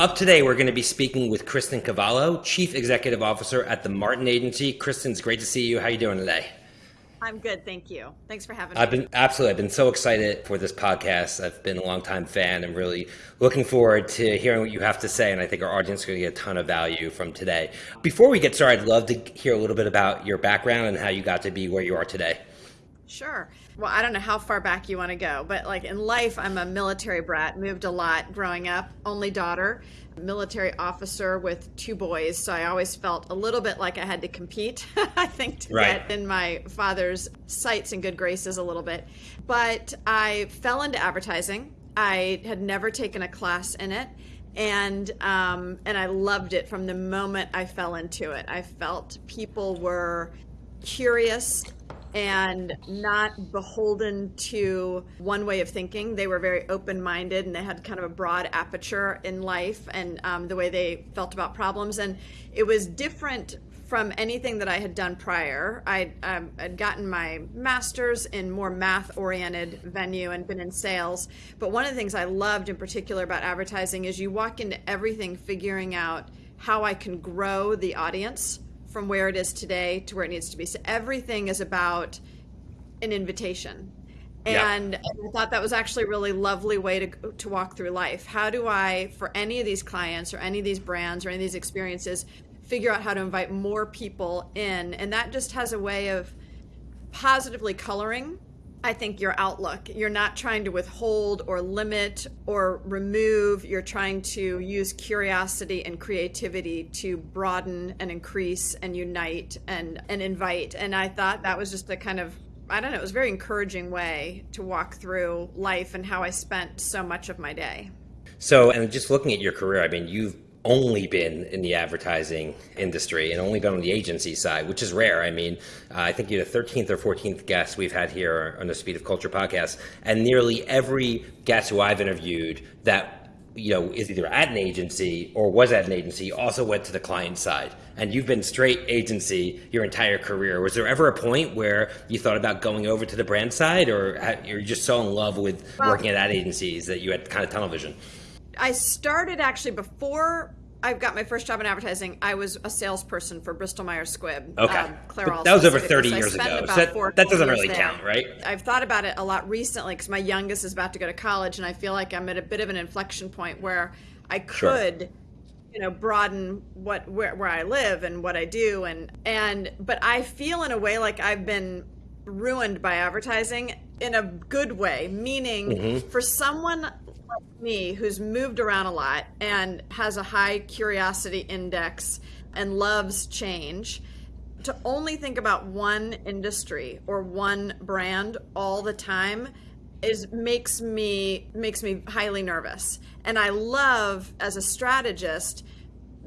Up today, we're going to be speaking with Kristen Cavallo, Chief Executive Officer at the Martin Agency. Kristen, it's great to see you. How are you doing today? I'm good, thank you. Thanks for having me. I've been absolutely. I've been so excited for this podcast. I've been a longtime fan. and really looking forward to hearing what you have to say, and I think our audience is going to get a ton of value from today. Before we get started, I'd love to hear a little bit about your background and how you got to be where you are today. Sure. Well, I don't know how far back you want to go, but like in life, I'm a military brat, moved a lot growing up, only daughter, military officer with two boys. So I always felt a little bit like I had to compete, I think, to right. get in my father's sights and good graces a little bit. But I fell into advertising. I had never taken a class in it and um, and I loved it from the moment I fell into it. I felt people were curious and not beholden to one way of thinking. They were very open minded and they had kind of a broad aperture in life and um, the way they felt about problems. And it was different from anything that I had done prior. I um, had gotten my master's in more math oriented venue and been in sales. But one of the things I loved in particular about advertising is you walk into everything figuring out how I can grow the audience from where it is today to where it needs to be. So everything is about an invitation. And yeah. I thought that was actually a really lovely way to, to walk through life. How do I, for any of these clients or any of these brands or any of these experiences, figure out how to invite more people in? And that just has a way of positively coloring I think your outlook. You're not trying to withhold or limit or remove. You're trying to use curiosity and creativity to broaden and increase and unite and, and invite. And I thought that was just a kind of, I don't know, it was a very encouraging way to walk through life and how I spent so much of my day. So, and just looking at your career, I mean, you've only been in the advertising industry and only been on the agency side, which is rare. I mean, uh, I think you're the 13th or 14th guest we've had here on the Speed of Culture podcast, and nearly every guest who I've interviewed that you know is either at an agency or was at an agency also went to the client side. And you've been straight agency your entire career. Was there ever a point where you thought about going over to the brand side or you're just so in love with working at ad agencies that you had kind of tunnel vision I started actually before I got my first job in advertising. I was a salesperson for Bristol Myers Squibb. Okay, um, that was over thirty so years ago. So that, that doesn't really there. count, right? I've thought about it a lot recently because my youngest is about to go to college, and I feel like I'm at a bit of an inflection point where I could. Sure you know broaden what where, where i live and what i do and and but i feel in a way like i've been ruined by advertising in a good way meaning mm-hmm. for someone like me who's moved around a lot and has a high curiosity index and loves change to only think about one industry or one brand all the time is makes me makes me highly nervous. And i love as a strategist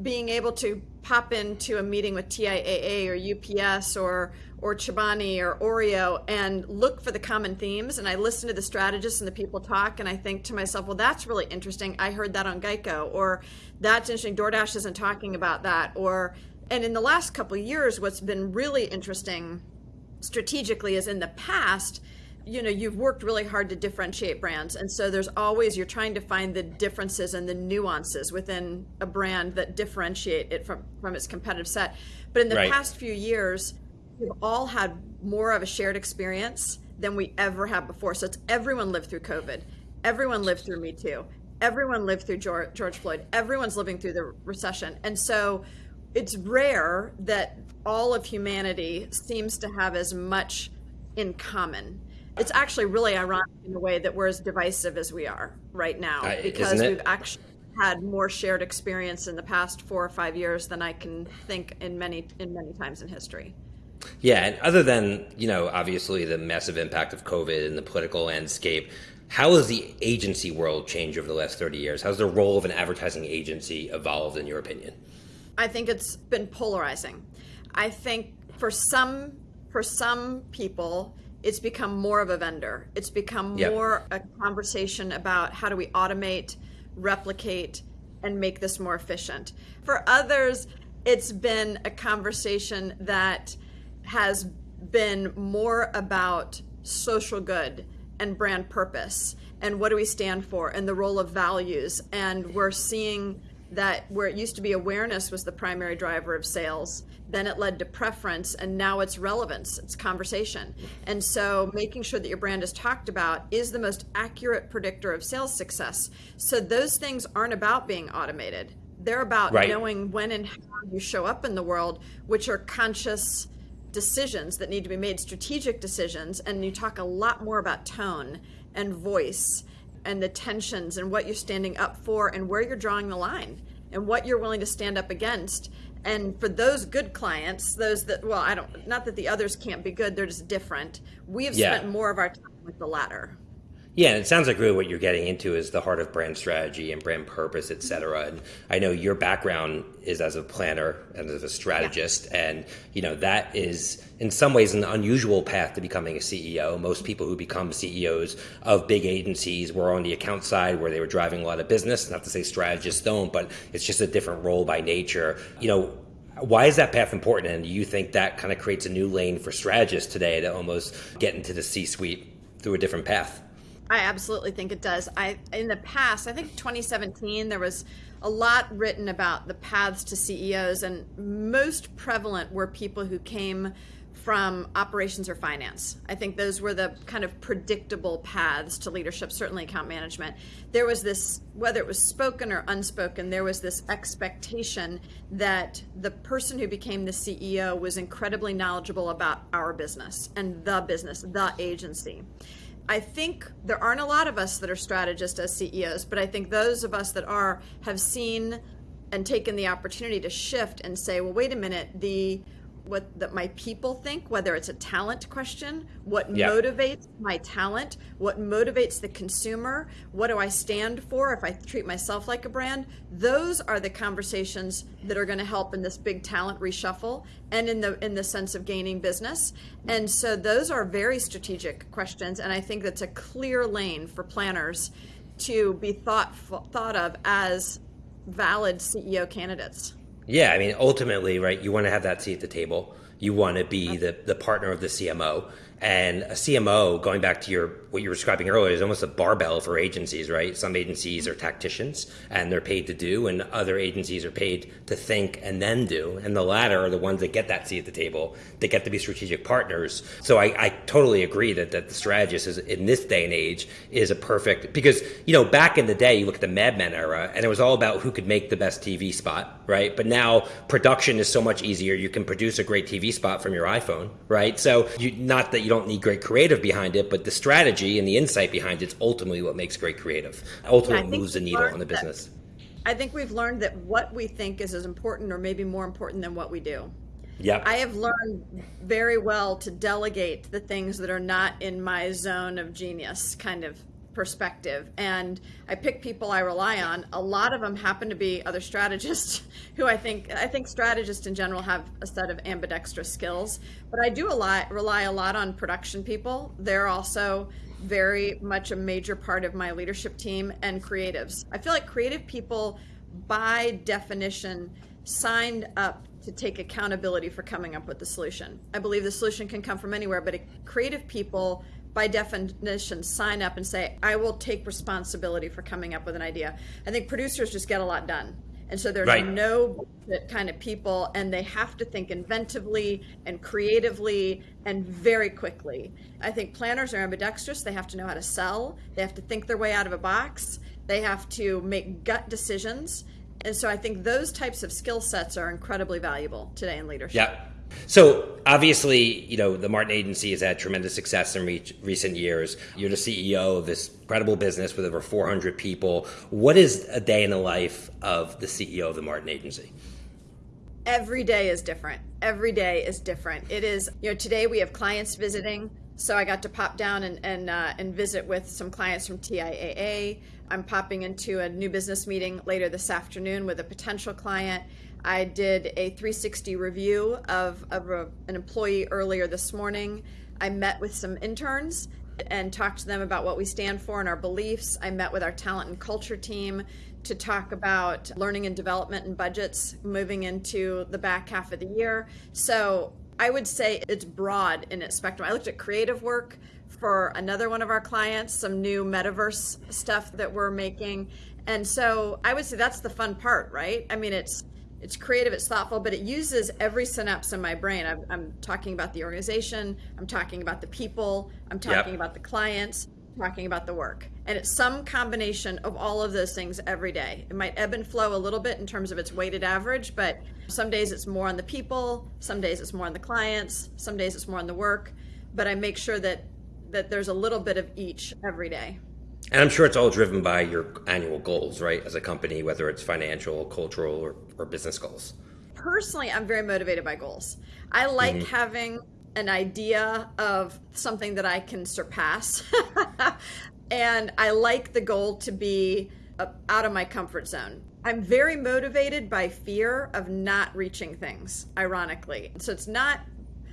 being able to pop into a meeting with TIAA or UPS or or Chobani or Oreo and look for the common themes. And I listen to the strategists and the people talk, and I think to myself, well, that's really interesting. I heard that on Geico, or that's interesting. DoorDash isn't talking about that. Or, and in the last couple years, what's been really interesting strategically is in the past, you know you've worked really hard to differentiate brands and so there's always you're trying to find the differences and the nuances within a brand that differentiate it from from its competitive set but in the right. past few years we've all had more of a shared experience than we ever have before. So it's everyone lived through COVID, everyone lived through Me Too, everyone lived through George, George Floyd, everyone's living through the recession, and so it's rare that all of humanity seems to have as much in common. It's actually really ironic in a way that we're as divisive as we are right now uh, because we've actually had more shared experience in the past four or five years than I can think in many in many times in history. Yeah, and other than you know, obviously the massive impact of COVID and the political landscape, how has the agency world changed over the last thirty years? How's the role of an advertising agency evolved, in your opinion? I think it's been polarizing. I think for some for some people, it's become more of a vendor. It's become yep. more a conversation about how do we automate, replicate, and make this more efficient. For others, it's been a conversation that has been more about social good and brand purpose and what do we stand for and the role of values and we're seeing that where it used to be awareness was the primary driver of sales, then it led to preference, and now it's relevance, it's conversation. And so making sure that your brand is talked about is the most accurate predictor of sales success. So those things aren't about being automated. They're about right. knowing when and how you show up in the world, which are conscious decisions that need to be made, strategic decisions. And you talk a lot more about tone and voice and the tensions and what you're standing up for and where you're drawing the line and what you're willing to stand up against. And for those good clients, those that, well, I don't, not that the others can't be good, they're just different. We have yeah. spent more of our time with the latter. Yeah, and it sounds like really what you're getting into is the heart of brand strategy and brand purpose, et cetera. Mm-hmm. And I know your background is as a planner and as a strategist, yeah. and you know that is in some ways an unusual path to becoming a CEO. Most people who become CEOs of big agencies were on the account side where they were driving a lot of business. Not to say strategists don't, but it's just a different role by nature. You know, why is that path important? And do you think that kind of creates a new lane for strategists today to almost get into the C suite through a different path? I absolutely think it does. I in the past, I think 2017 there was a lot written about the paths to CEOs and most prevalent were people who came from operations or finance. I think those were the kind of predictable paths to leadership, certainly account management. There was this, whether it was spoken or unspoken, there was this expectation that the person who became the CEO was incredibly knowledgeable about our business and the business, the agency. I think there aren't a lot of us that are strategists as CEOs, but I think those of us that are have seen and taken the opportunity to shift and say, well, wait a minute, the what that my people think, whether it's a talent question, what yeah. motivates my talent, what motivates the consumer, what do I stand for if I treat myself like a brand? Those are the conversations that are going to help in this big talent reshuffle and in the in the sense of gaining business. And so those are very strategic questions and I think that's a clear lane for planners to be thought thought of as valid CEO candidates. Yeah, I mean, ultimately, right, you want to have that seat at the table. You want to be the, the partner of the CMO. And a CMO, going back to your what you were describing earlier, is almost a barbell for agencies, right? Some agencies are tacticians and they're paid to do, and other agencies are paid to think and then do. And the latter are the ones that get that seat at the table, that get to be strategic partners. So I, I totally agree that, that the strategist is in this day and age is a perfect because you know back in the day you look at the Mad Men era and it was all about who could make the best TV spot, right? But now production is so much easier. You can produce a great TV spot from your iPhone, right? So you, not that you don't need great creative behind it, but the strategy and the insight behind it's ultimately what makes great creative. Ultimately moves the needle on the business. That, I think we've learned that what we think is as important or maybe more important than what we do. Yeah. I have learned very well to delegate the things that are not in my zone of genius kind of perspective and I pick people I rely on. A lot of them happen to be other strategists who I think I think strategists in general have a set of ambidextrous skills, but I do a lot rely a lot on production people. They're also very much a major part of my leadership team and creatives. I feel like creative people by definition signed up to take accountability for coming up with the solution. I believe the solution can come from anywhere, but creative people by definition sign up and say i will take responsibility for coming up with an idea. I think producers just get a lot done. And so there's right. no kind of people and they have to think inventively and creatively and very quickly. I think planners are ambidextrous. They have to know how to sell. They have to think their way out of a box. They have to make gut decisions. And so i think those types of skill sets are incredibly valuable today in leadership. Yeah so obviously, you know, the Martin Agency has had tremendous success in re- recent years. You're the CEO of this incredible business with over 400 people. What is a day in the life of the CEO of the Martin Agency? Every day is different. Every day is different. It is, you know, today we have clients visiting. So I got to pop down and and, uh, and visit with some clients from TIAA. I'm popping into a new business meeting later this afternoon with a potential client. I did a 360 review of, of a, an employee earlier this morning. I met with some interns and talked to them about what we stand for and our beliefs. I met with our talent and culture team to talk about learning and development and budgets moving into the back half of the year. So I would say it's broad in its spectrum. I looked at creative work for another one of our clients, some new metaverse stuff that we're making And so I would say that's the fun part, right? I mean, it's it's creative, it's thoughtful, but it uses every synapse in my brain. I'm, I'm talking about the organization, I'm talking about the people, I'm talking yep. about the clients, talking about the work. And it's some combination of all of those things every day. It might ebb and flow a little bit in terms of its weighted average, but some days it's more on the people, some days it's more on the clients, some days it's more on the work. But I make sure that that there's a little bit of each every day. And I'm sure it's all driven by your annual goals, right? As a company, whether it's financial, cultural, or, or business goals. Personally, I'm very motivated by goals. I like mm-hmm. having an idea of something that I can surpass. and I like the goal to be uh, out of my comfort zone. I'm very motivated by fear of not reaching things, ironically. So it's not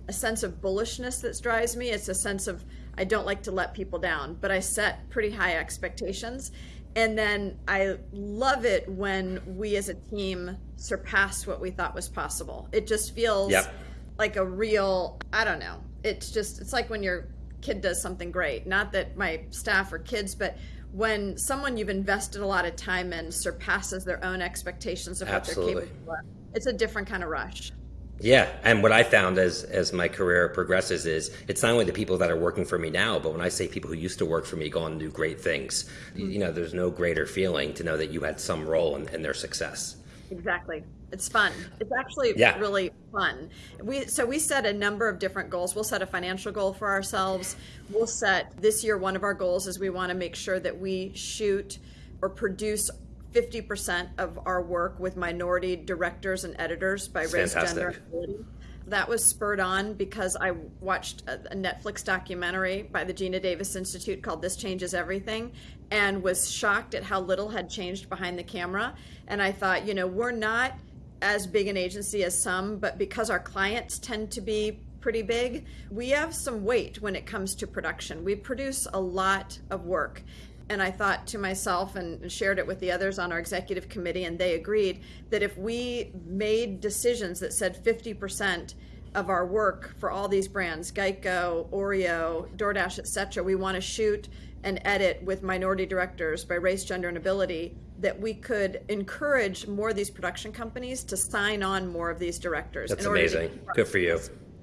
a sense of bullishness that drives me, it's a sense of I don't like to let people down, but I set pretty high expectations. And then I love it when we as a team surpass what we thought was possible. It just feels yep. like a real, I don't know. It's just, it's like when your kid does something great. Not that my staff are kids, but when someone you've invested a lot of time in surpasses their own expectations of Absolutely. what they're capable of, it's a different kind of rush. Yeah, and what I found as as my career progresses is it's not only the people that are working for me now, but when I say people who used to work for me go on to do great things, mm-hmm. you know, there's no greater feeling to know that you had some role in, in their success. Exactly. It's fun. It's actually yeah. really fun. We so we set a number of different goals. We'll set a financial goal for ourselves. We'll set this year one of our goals is we want to make sure that we shoot or produce 50% of our work with minority directors and editors by race, Fantastic. gender, ability. That was spurred on because I watched a, a Netflix documentary by the Geena Davis Institute called This Changes Everything and was shocked at how little had changed behind the camera. And I thought, you know, we're not as big an agency as some, but because our clients tend to be pretty big, we have some weight when it comes to production. We produce a lot of work and I thought to myself and shared it with the others on our executive committee, and they agreed that if we made decisions that said 50% of our work for all these brands, Geico, Oreo, DoorDash, etc., we want to shoot and edit with minority directors by race, gender, and ability, that we could encourage more of these production companies to sign on more of these directors. That's amazing. Good for you.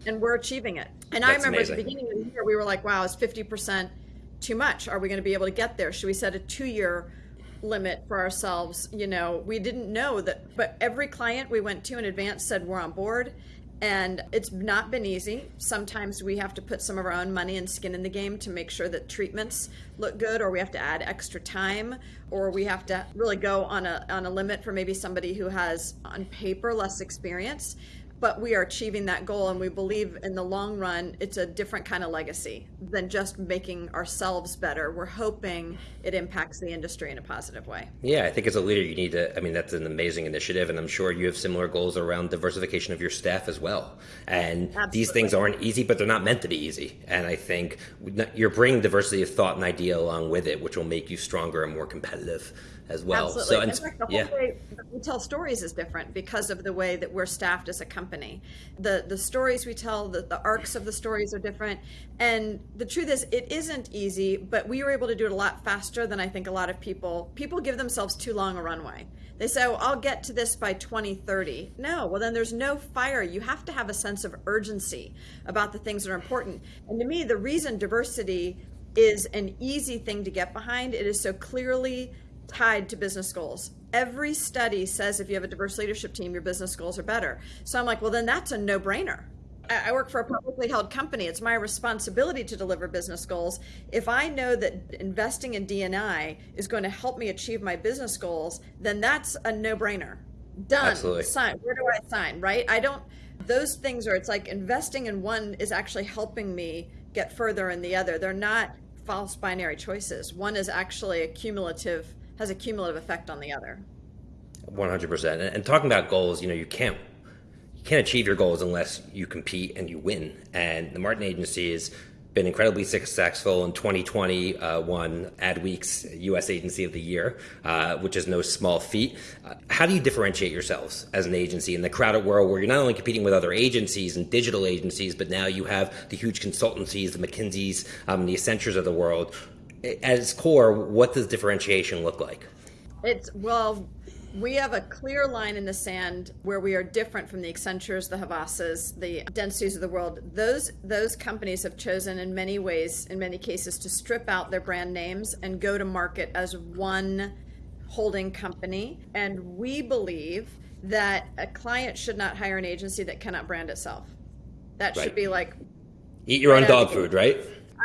And we're achieving it. And That's I remember amazing. at the beginning of the year, we were like, wow, it's 50% too much? Are we going to be able to get there? Should we set a two year limit for ourselves? You know, we didn't know that, but every client we went to in advance said we're on board. And it's not been easy. Sometimes we have to put some of our own money and skin in the game to make sure that treatments look good, or we have to add extra time, or we have to really go on a, on a limit for maybe somebody who has, on paper, less experience but we are achieving that goal and we believe in the long run it's a different kind of legacy than just making ourselves better. We're hoping it impacts the industry in a positive way. Yeah i think as a leader you need to i mean that's an amazing initiative and i'm sure you have similar goals around diversification of your staff as well. And Absolutely. these things aren't easy but they're not meant to be easy. And i think you're bringing diversity of thought and idea along with it which will make you stronger and more competitive as well. Absolutely. So, and, fact, the whole yeah. way we tell stories is different because of the way that we're staffed as a company. The the stories we tell, the, the arcs of the stories are different. And the truth is it isn't easy, but we were able to do it a lot faster than I think a lot of people people give themselves too long a runway. They say, oh, I'll get to this by 2030. No, well, then there's no fire. You have to have a sense of urgency about the things that are important. And to me, the reason diversity is an easy thing to get behind, it is so clearly tied to business goals. Every study says if you have a diverse leadership team, your business goals are better. So I'm like, well, then that's a no brainer. I work for a publicly held company. It's my responsibility to deliver business goals. If I know that investing in DNI is going to help me achieve my business goals, then that's a no brainer. Done. Absolutely. Sign. Where do I sign? Right? I don't. Those things are. It's like investing in one is actually helping me get further in the other. They're not false binary choices. One is actually a cumulative has a cumulative effect on the other. 100%. And talking about goals, you know, you can't you can't achieve your goals unless you compete and you win. And the Martin Agency has been incredibly successful in 2020, uh, won Adweek's U.S. Agency of the Year, uh, which is no small feat. Uh, how do you differentiate yourselves as an agency in the crowded world where you're not only competing with other agencies and digital agencies, but now you have the huge consultancies, the McKinseys, um, the Accentures of the world? At its core, what does differentiation look like? It's well, we have a clear line in the sand where we are different from the Accentures, the Havasas, the Dentsus of the world. Those those companies have chosen in many ways, in many cases, to strip out their brand names and go to market as one holding company. And we believe that a client should not hire an agency that cannot brand itself. That should be like Eat your own dog food, right?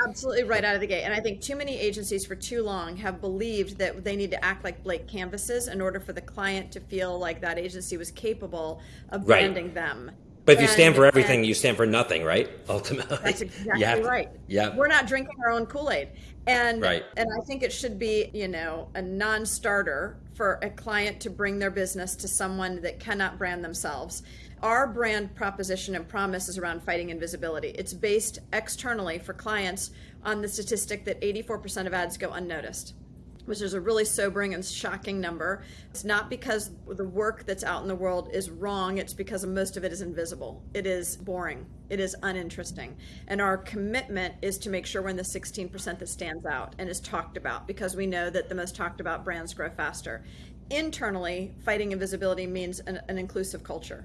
Absolutely right out of the gate. And I think too many agencies for too long have believed that they need to act like blank canvases in order for the client to feel like that agency was capable of Right. branding them. But if you stand for everything, and you stand for nothing, right? Ultimately, that's exactly to- right. Yeah. We're not drinking our own Kool-Aid. And Right. and I think it should be, you know, a non-starter for a client to bring their business to someone that cannot brand themselves. Our brand proposition and promise is around fighting invisibility. It's based externally for clients on the statistic that 84% of ads go unnoticed which is a really sobering and shocking number. It's not because the work that's out in the world is wrong, it's because most of it is invisible. It is boring, it is uninteresting. And our commitment is to make sure we're in the 16% that stands out and is talked about because we know that the most talked about brands grow faster. Internally, fighting invisibility means an, an inclusive culture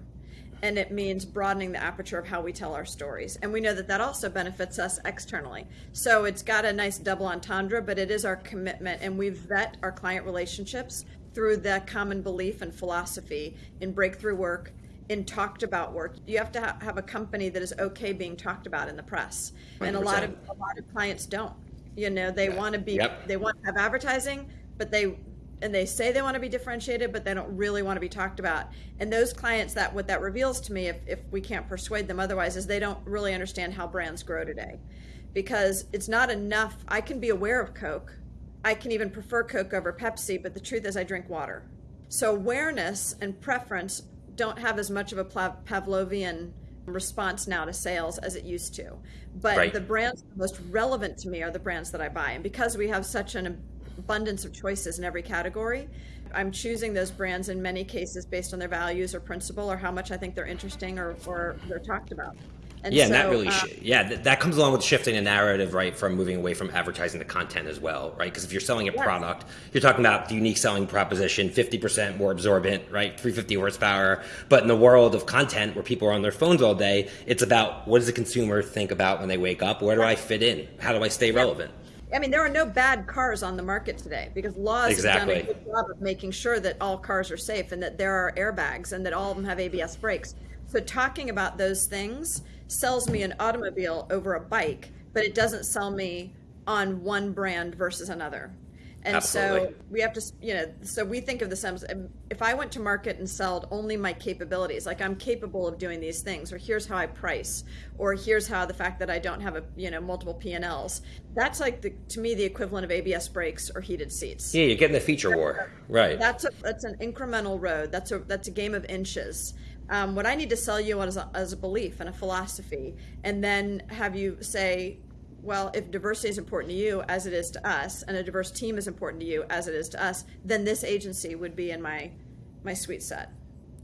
and it means broadening the aperture of how we tell our stories. And we know that that also benefits us externally. So it's got a nice double entendre, but it is our commitment, and we vet our client relationships through that common belief and philosophy in breakthrough work. In talked about work, you have to ha- have a company that is okay being talked about in the press, and a lot of a lot of clients don't. You know, they want to be, Yep. they want to have advertising, but they and they say they want to be differentiated but they don't really want to be talked about. And those clients that what that reveals to me if, if we can't persuade them otherwise is they don't really understand how brands grow today. Because it's not enough i can be aware of coke. I can even prefer coke over pepsi but the truth is i drink water. So awareness and preference don't have as much of a pavlovian response now to sales as it used to. But Right. the brands most relevant to me are the brands that i buy. And because we have such an abundance of choices in every category. I'm choosing those brands in many cases based on their values or principle or how much I think they're interesting or, or they're talked about. And Yeah, and that really, uh, yeah, th- that comes along with shifting the narrative, right, from moving away from advertising to content as well, right? Because if you're selling a Yes. product, you're talking about the unique selling proposition, 50% more absorbent, right, 350 horsepower. But in the world of content where people are on their phones all day, it's about what does the consumer think about when they wake up? Where do I fit in? How do I stay relevant? I mean, there are no bad cars on the market today because laws have done a good job of making sure that all cars are safe and that there are airbags and that all of them have ABS brakes. So talking about those things sells me an automobile over a bike, but it doesn't sell me on one brand versus another. And Absolutely. so we have to, you know, so we think of the sums. If I went to market and sold only my capabilities, like I'm capable of doing these things, or here's how I price, or here's how the fact that I don't have a, you know, multiple P and Ls, that's like the, to me the equivalent of ABS brakes or heated seats. Yeah, you're getting the feature war, right? That's a that's an incremental road. That's a that's a game of inches. Um, what I need to sell you on is a, as a belief and a philosophy, and then have you say, well, if diversity is important to you as it is to us, and a diverse team is important to you as it is to us, then this agency would be in my my sweet set.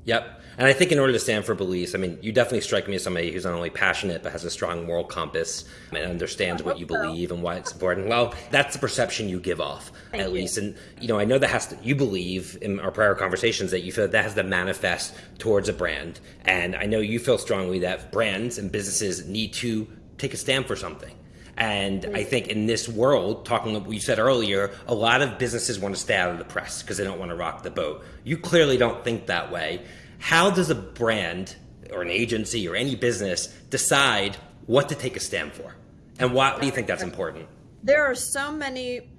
Yep. And I think in order to stand for beliefs, I mean, you definitely strike me as somebody who's not only passionate, but has a strong moral compass and understands what you so. believe and why it's important. Well, that's the perception you give off, Thank at you. least. And, you know, I know that has to, you believe in our prior conversations that you feel that, that has to manifest towards a brand. And I know you feel strongly that brands and businesses need to take a stand for something. And I mm. think in this world, talking what you said earlier, a lot of businesses want to stay out of the press because they don't want to rock the boat. You clearly don't think that way. How does a brand or an agency or any business decide what to take a stand for? And why do you think that's important? There are so many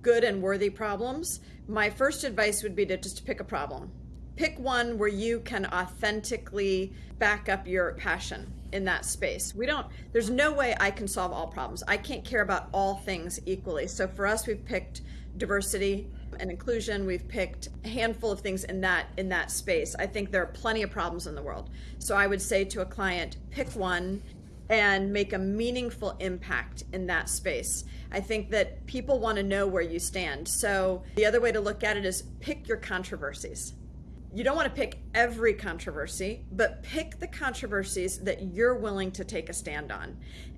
good and worthy problems. My first advice would be to just pick a problem. Pick one where you can authentically back up your passion in that space. We don't there's no way I can solve all problems. I can't care about all things equally. So for us we've picked diversity and inclusion. We've picked a handful of things in that in that space. I think there are plenty of problems in the world. So I would say to a client, pick one and make a meaningful impact in that space. I think that people want to know where you stand. So the other way to look at it is pick your controversies. You don't want to pick every controversy, but pick the controversies that you're willing to take a stand on.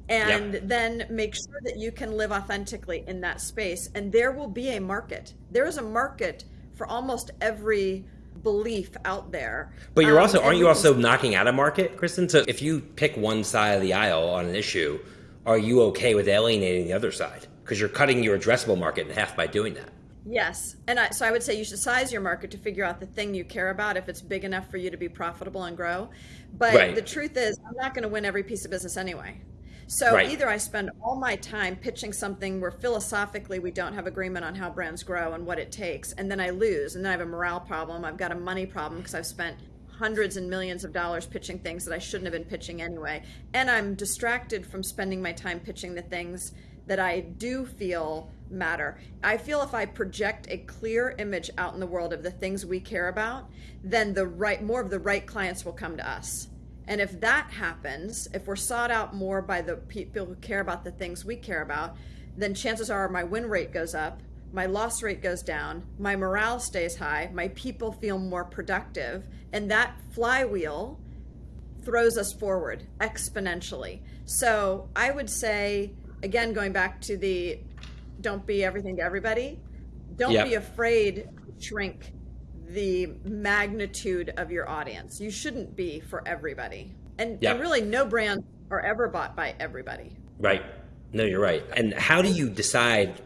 And Yep. then make sure that you can live authentically in that space. And there will be a market. There is a market for almost every belief out there. But you're Um, also and aren't you also knocking out a market, Kristen? So if you pick one side of the aisle on an issue, are you okay with alienating the other side? Because you're cutting your addressable market in half by doing that. Yes. And I, so I would say you should size your market to figure out the thing you care about if it's big enough for you to be profitable and grow. But Right. the truth is, I'm not going to win every piece of business anyway. So Right. either I spend all my time pitching something where philosophically we don't have agreement on how brands grow and what it takes, and then I lose, and then I have a morale problem. I've got a money problem because I've spent hundreds and millions of dollars pitching things that I shouldn't have been pitching anyway. And I'm distracted from spending my time pitching the things that I do feel matter. I feel if I project a clear image out in the world of the things we care about, then the right more of the right clients will come to us. And if that happens, if we're sought out more by the people who care about the things we care about, then chances are my win rate goes up, my loss rate goes down, my morale stays high, my people feel more productive, and that flywheel throws us forward exponentially. So I would say, again, going back to the don't be everything to everybody, don't Yep. be afraid to shrink the magnitude of your audience. You shouldn't be for everybody. And, Yep. and really, no brands are ever bought by everybody. Right. No, you're right. And how do you decide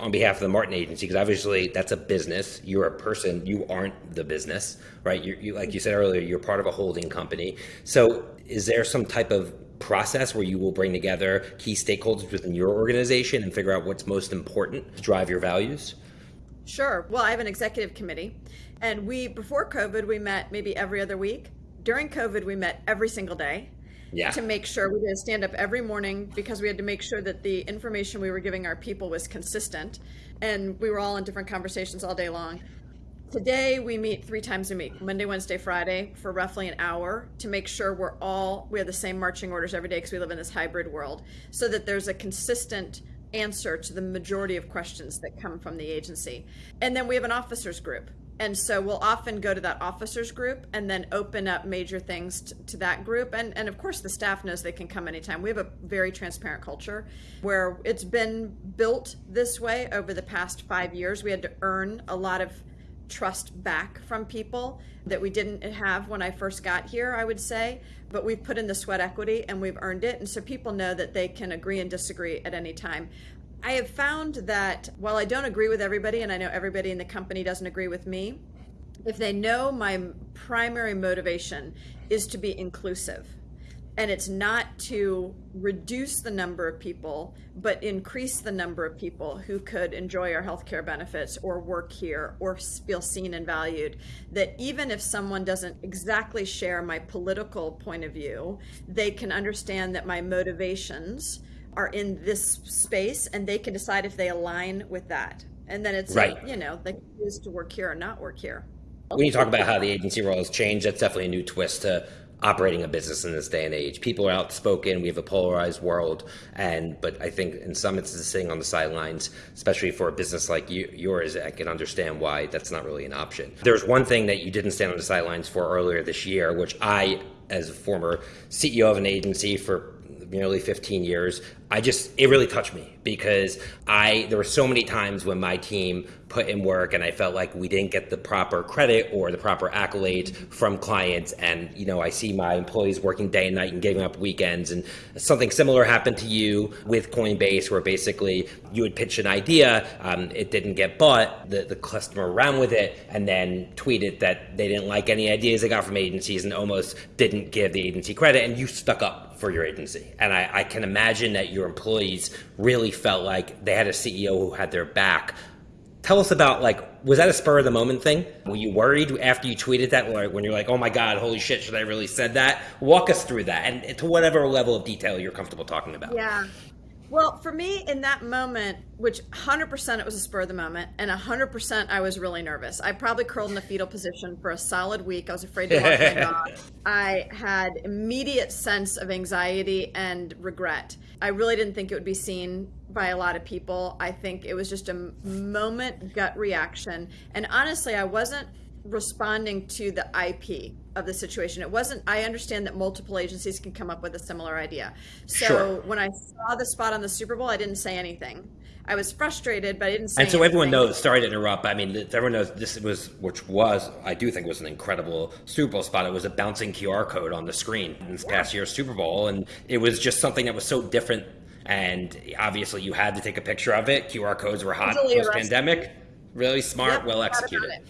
on behalf of the Martin Agency? Because obviously that's a business. You're a person. You aren't the business, right? You, like you said earlier, you're part of a holding company. So, is there some type of process where you will bring together key stakeholders within your organization and figure out what's most important to drive your values? Sure. Well, I have an executive committee, and we before COVID we met maybe every other week. During COVID, we met every single day Yeah. to make sure we did a stand up every morning because we had to make sure that the information we were giving our people was consistent, and we were all in different conversations all day long. Today we meet three times a week, Monday, Wednesday, Friday, for roughly an hour to make sure we're all we have the same marching orders every day because we live in this hybrid world, so that there's a consistent answer to the majority of questions that come from the agency. And then we have an officers group. And so we'll often go to that officers group and then open up major things to that group. And, and of course, the staff knows they can come anytime. We have a very transparent culture where it's been built this way over the past five years. We had to earn a lot of trust back from people that we didn't have when I first got here, I would say. But we've put in the sweat equity and we've earned it. And so people know that they can agree and disagree at any time. I have found that while I don't agree with everybody, and I know everybody in the company doesn't agree with me, if they know my primary motivation is to be inclusive, and it's not to reduce the number of people, but increase the number of people who could enjoy our healthcare benefits or work here or feel seen and valued. That even if someone doesn't exactly share my political point of view, they can understand that my motivations are in this space and they can decide if they align with that. And then it's, Right. you know, they choose to work here or not work here. When you talk about how the agency role has changed, that's definitely a new twist to operating a business in this day and age. People are outspoken. We have a polarized world, and but I think in some instances, sitting on the sidelines, especially for a business like you, yours, I can understand why that's not really an option. There's one thing that you didn't stand on the sidelines for earlier this year, which I, as a former CEO of an agency for nearly 15 years i just it really touched me because i there were so many times when my team put in work and i felt like we didn't get the proper credit or the proper accolades from clients and you know i see my employees working day and night and giving up weekends and something similar happened to you with coinbase where basically you would pitch an idea um, it didn't get bought the, the customer ran with it and then tweeted that they didn't like any ideas they got from agencies and almost didn't give the agency credit and you stuck up for your agency. And I, I, can imagine that your employees really felt like they had a CEO who had their back. Tell us about like, was that a spur of the moment thing? Were you worried after you tweeted that, like when you're like, oh my God, holy shit, should I really said that? Walk us through that and to whatever level of detail you're comfortable talking about. Yeah. Well, for me in that moment, which 100% it was a spur of the moment, and 100% I was really nervous. I probably curled in a fetal position for a solid week. I was afraid to walk my dog. I had immediate sense of anxiety and regret. I really didn't think it would be seen by a lot of people. I think it was just a moment gut reaction. And honestly, I wasn't responding to the IP of the situation. It wasn't, I understand that multiple agencies can come up with a similar idea. So Sure. when I saw the spot on the Super Bowl, I didn't say anything. I was frustrated, but I didn't say. And so everyone knows. Sorry to interrupt. I mean, everyone knows this was, which was, I do think was an incredible Super Bowl spot. It was a bouncing QR code on the screen in this past year's Super Bowl, and it was just something that was so different. And obviously, you had to take a picture of it. QR codes were hot post pandemic. Really smart, Yep, well executed. It.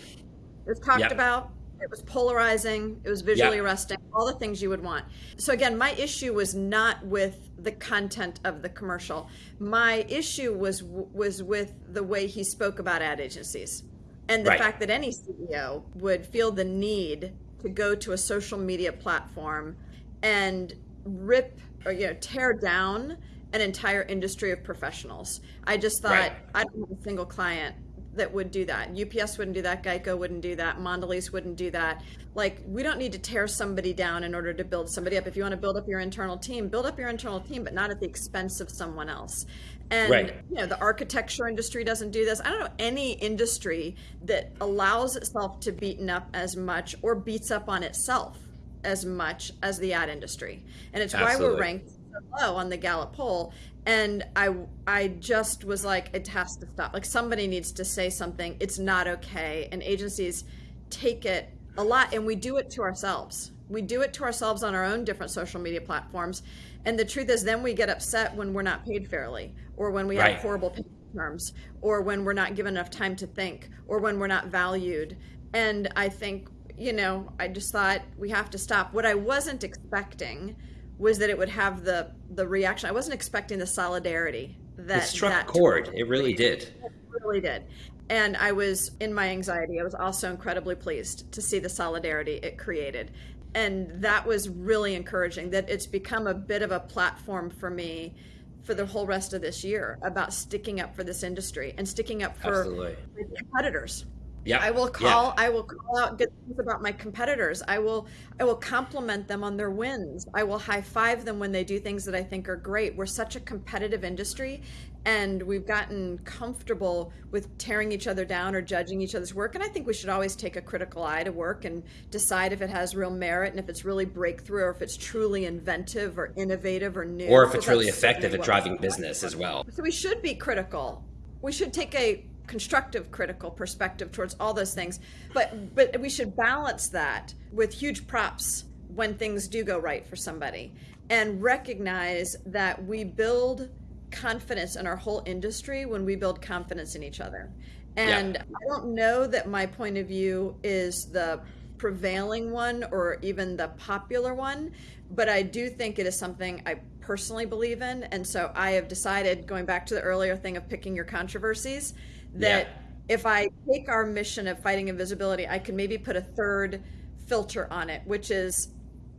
It was talked Yep. about. It was polarizing. It was visually Yep. arresting. All the things you would want. So again, my issue was not with the content of the commercial. My issue was was with the way he spoke about ad agencies, and the Right. fact that any CEO would feel the need to go to a social media platform and rip or you know tear down an entire industry of professionals. I just thought Right. I don't have a single client that would do that. UPS wouldn't do that. Geico wouldn't do that. Mondelez wouldn't do that. Like we don't need to tear somebody down in order to build somebody up. If you want to build up your internal team, build up your internal team, but not at the expense of someone else. And Right. you know the architecture industry doesn't do this. I don't know any industry that allows itself to beaten up as much or beats up on itself as much as the ad industry. And it's why we're ranked so low on the Gallup poll. And I I just was like, it has to stop. Like somebody needs to say something. It's not okay. And agencies take it a lot and we do it to ourselves. We do it to ourselves on our own different social media platforms. And the truth is then we get upset when we're not paid fairly or when we Right. have horrible pay terms or when we're not given enough time to think or when we're not valued. And I think, you know, I just thought we have to stop. What I wasn't expecting was that it would have the the reaction. I wasn't expecting the solidarity that It struck that chord. It really did. it really did. And I was in my anxiety. I was also incredibly pleased to see the solidarity it created. And that was really encouraging that it's become a bit of a platform for me for the whole rest of this year about sticking up for this industry and sticking up for Absolutely. competitors. Yeah. I will Yeah. call I will call out good things about my competitors. I will I will compliment them on their wins. I will high five them when they do things that I think are great. We're such a competitive industry and we've gotten comfortable with tearing each other down or judging each other's work and I think we should always take a critical eye to work and decide if it has real merit and if it's really breakthrough or if it's truly inventive or innovative or new. Or if it's really effective at driving business as well. so we should be critical. We should take a constructive critical perspective towards all those things. But but we should balance that with huge props when things do go right for somebody and recognize that we build confidence in our whole industry when we build confidence in each other. And Yeah. I don't know that my point of view is the prevailing one or even the popular one, but I do think it is something I personally believe in. And so I have decided, going back to the earlier thing of picking your controversies, that Yeah. if I take our mission of fighting invisibility, I can maybe put a third filter on it, which is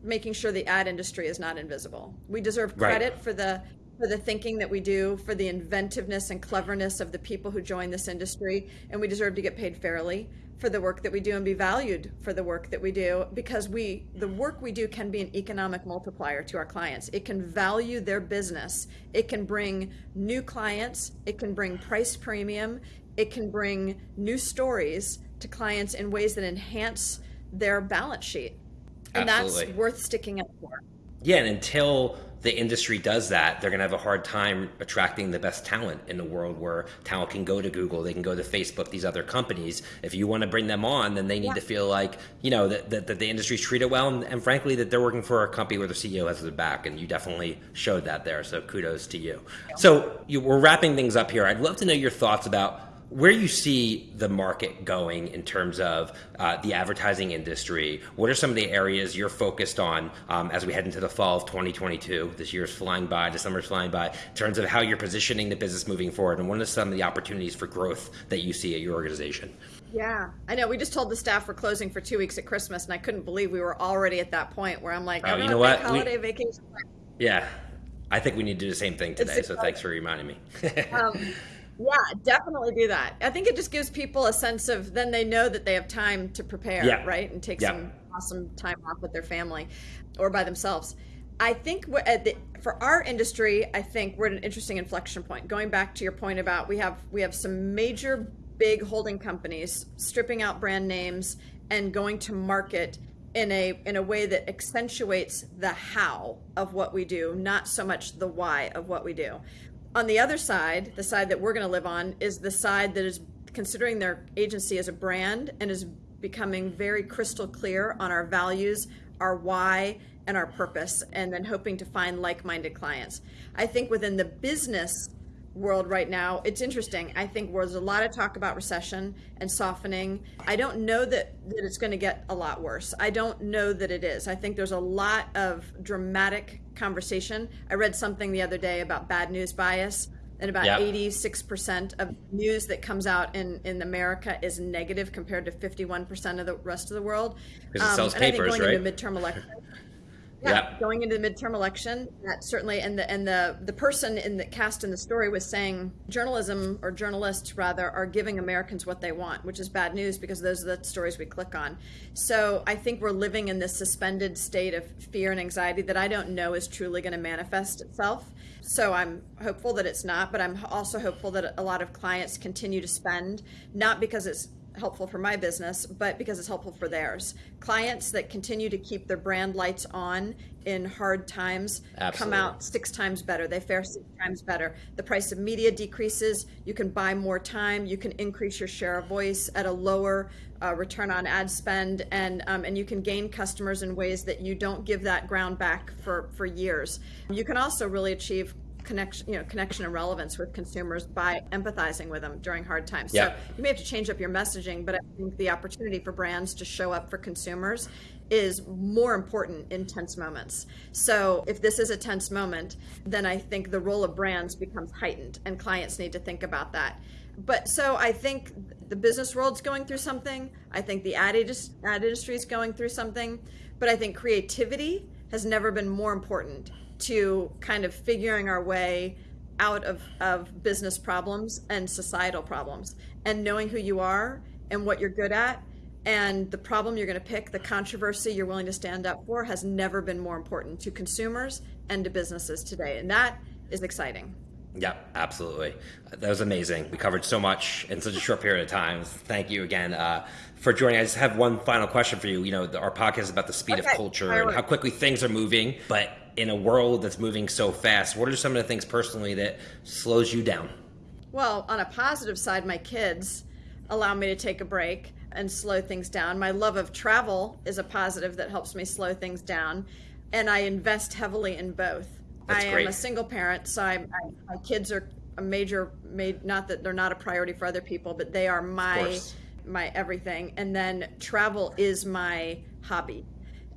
making sure the ad industry is not invisible. We deserve Right. credit for the for the thinking that we do, for the inventiveness and cleverness of the people who join this industry, and we deserve to get paid fairly for the work that we do and be valued for the work that we do because we the work we do can be an economic multiplier to our clients. It can value their business. It can bring new clients, it can bring price premium, it can bring new stories to clients in ways that enhance their balance sheet. And Absolutely. that's worth sticking up for. Yeah, and until the industry does that, they're going to have a hard time attracting the best talent in a world where talent can go to Google, they can go to Facebook, these other companies. If you want to bring them on, then they need Yeah. to feel like, you know, that, that, that the industry's treated well and, and frankly, that they're working for a company where the CEO has their back. And you definitely showed that there. So kudos to you. So you, we're wrapping things up here. I'd love to know your thoughts about where you see the market going in terms of uh, the advertising industry. What are some of the areas you're focused on um, as we head into the fall of 2022? This year's flying by, the summer's flying by, in terms of how you're positioning the business moving forward, and what are some of the opportunities for growth that you see at your organization? Yeah, I know. We just told the staff we're closing for two weeks at Christmas, and I couldn't believe we were already at that point where I'm like, Oh, you know what? big We- holiday vacation. Yeah, I think we need to do the same thing today. So thanks for reminding me. Um, yeah, definitely do that. I think it just gives people a sense of then they know that they have time to prepare, Yeah. right, and take Yeah. some awesome time off with their family or by themselves. I think the, for our industry, I think we're at an interesting inflection point. Going back to your point about we have we have some major big holding companies stripping out brand names and going to market in a in a way that accentuates the how of what we do, not so much the why of what we do. On the other side, the side that we're going to live on is the side that is considering their agency as a brand and is becoming very crystal clear on our values, our why, and our purpose, and then hoping to find like minded clients. I think within the business world right now, it's interesting. I think there's a lot of talk about recession and softening. I don't know that, that it's going to get a lot worse. I don't know that it is. I think there's a lot of dramatic conversation. I read something the other day about bad news bias. And about yep. 86% of news that comes out in, in America is negative compared to 51% of the rest of the world. Because it um, sells papers, going right? Into midterm elections, yeah, going into the midterm election, that certainly, and the and the the person in the cast in the story was saying journalism or journalists rather are giving Americans what they want, which is bad news because those are the stories we click on. So I think we're living in this suspended state of fear and anxiety that I don't know is truly going to manifest itself. So I'm hopeful that it's not, but I'm also hopeful that a lot of clients continue to spend, not because it's helpful for my business, but because it's helpful for theirs. Clients that continue to keep their brand lights on in hard times Absolutely. come out six times better. They fare six times better. The price of media decreases. You can buy more time. You can increase your share of voice at a lower uh, return on ad spend, and um, and you can gain customers in ways that you don't give that ground back for for years. You can also really achieve connection, you know, connection and relevance with consumers by empathizing with them during hard times. So you may have to change up your messaging, but I think the opportunity for brands to show up for consumers is more important in tense moments. So if this is a tense moment, then I think the role of brands becomes heightened and clients need to think about that. But so I think the business world's going through something. I think the ad, ad industry is going through something. But I think creativity has never been more important to kind of figuring our way out of, of business problems and societal problems and knowing who you are and what you're good at and the problem you're going to pick, the controversy you're willing to stand up for, has never been more important to consumers and to businesses today. And that is exciting. Yeah, absolutely. That was amazing. We covered so much in such a short period of time. Thank you again uh, for joining. I just have one final question for you. You know, our podcast is about the speed okay. of culture and how quickly things are moving. But in a world that's moving so fast, what are some of the things personally that slows you down? Well, on a positive side, my kids allow me to take a break and slow things down. My love of travel is a positive that helps me slow things down, and I invest heavily in both. That's I great. am a single parent, so I, I, my kids are a major, made not that they're not a priority for other people, but they are my my everything. And then travel is my hobby,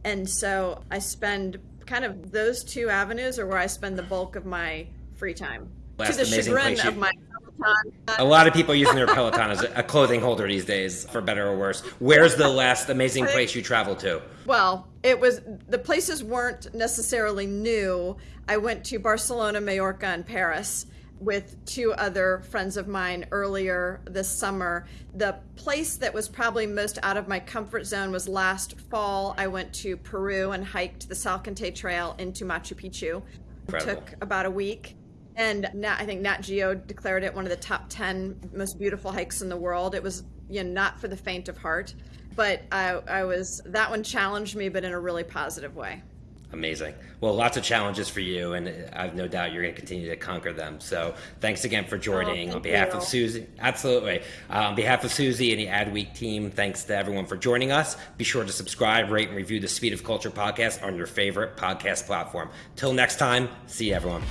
and so I spend kind of those two avenues are where I spend the bulk of my free time. Last to the chagrin you, of my Peloton. A lot of people using their Peloton as a clothing holder these days, for better or worse. Where's the last amazing place you traveled to? Well, it was the places weren't necessarily new. I went to Barcelona, Mallorca, and Paris with two other friends of mine earlier this summer. The place that was probably most out of my comfort zone was last fall. I went to Peru and hiked the Salcantay Trail into Machu Picchu. Incredible. It took about a week. And Nat, I think Nat Geo declared it one of the top 10 most beautiful hikes in the world. It was you know, not for the faint of heart, but I, I was, that one challenged me, but in a really positive way. Amazing. Well, lots of challenges for you, and I've no doubt you're going to continue to conquer them. So, thanks again for joining oh, on behalf you. of Suzy. Absolutely. Uh, on behalf of Suzy and the Adweek team, thanks to everyone for joining us. Be sure to subscribe, rate, and review the Speed of Culture podcast on your favorite podcast platform. Till next time, see you, everyone.